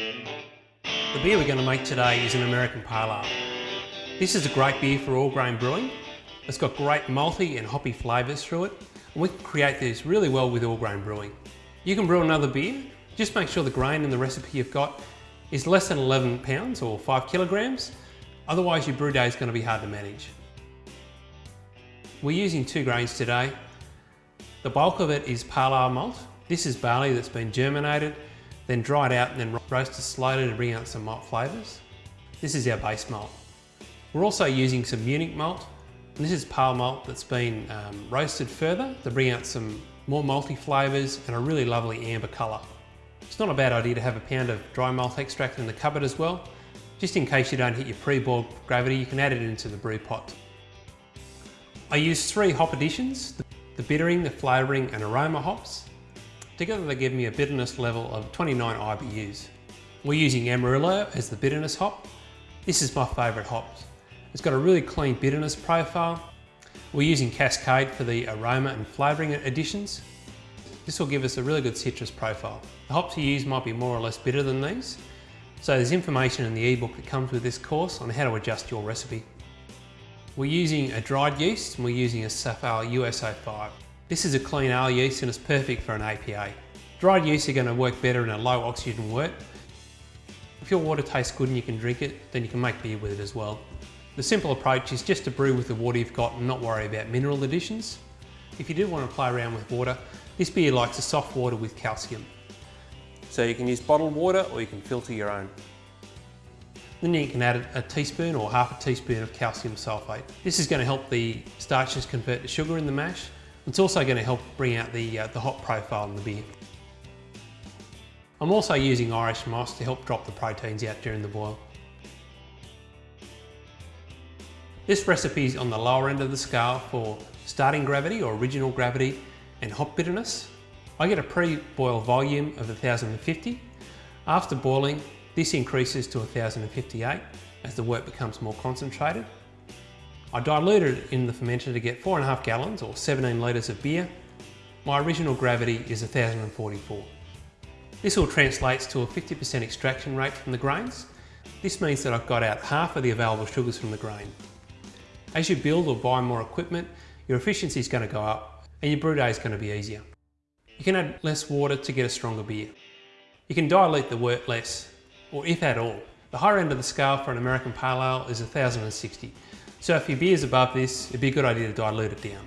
The beer we're going to make today is an American Pale Ale. This is a great beer for all grain brewing. It's got great malty and hoppy flavours through it, and we can create this really well with all grain brewing. You can brew another beer, just make sure the grain in the recipe you've got is less than 11 pounds or 5 kilograms, otherwise your brew day is going to be hard to manage. We're using two grains today. The bulk of it is pale ale malt. This is barley that's been germinated, then dry it out and then roast it slowly to bring out some malt flavours. This is our base malt. We're also using some Munich malt. And this is pale malt that's been um, roasted further to bring out some more malty flavours and a really lovely amber colour. It's not a bad idea to have a pound of dry malt extract in the cupboard as well. Just in case you don't hit your pre-boiled gravity, you can add it into the brew pot. I use three hop additions, the bittering, the flavouring and aroma hops. Together they give me a bitterness level of 29 IBUs. We're using Amarillo as the bitterness hop. This is my favourite hop. It's got a really clean bitterness profile. We're using Cascade for the aroma and flavouring additions. This will give us a really good citrus profile. The hops you use might be more or less bitter than these, so there's information in the ebook that comes with this course on how to adjust your recipe. We're using a dried yeast and we're using a Safale US-05. This is a clean ale yeast and it's perfect for an APA. Dried yeast are going to work better in a low oxygen wort. If your water tastes good and you can drink it, then you can make beer with it as well. The simple approach is just to brew with the water you've got and not worry about mineral additions. If you do want to play around with water, this beer likes a soft water with calcium. So you can use bottled water or you can filter your own. Then you can add a teaspoon or half a teaspoon of calcium sulfate. This is going to help the starches convert to sugar in the mash. It's also going to help bring out the, uh, the hop profile in the beer. I'm also using Irish moss to help drop the proteins out during the boil. This recipe is on the lower end of the scale for starting gravity or original gravity and hop bitterness. I get a pre-boil volume of 1050. After boiling, this increases to 1058 as the wort becomes more concentrated. I diluted it in the fermenter to get 4.5 gallons or 17 litres of beer. My original gravity is 1044. This all translates to a 50% extraction rate from the grains. This means that I've got out half of the available sugars from the grain. As you build or buy more equipment, your efficiency is going to go up and your brew day is going to be easier. You can add less water to get a stronger beer. You can dilute the wort less or if at all. The higher end of the scale for an American Pale Ale is 1060. So if your beer is above this, it'd be a good idea to dilute it down.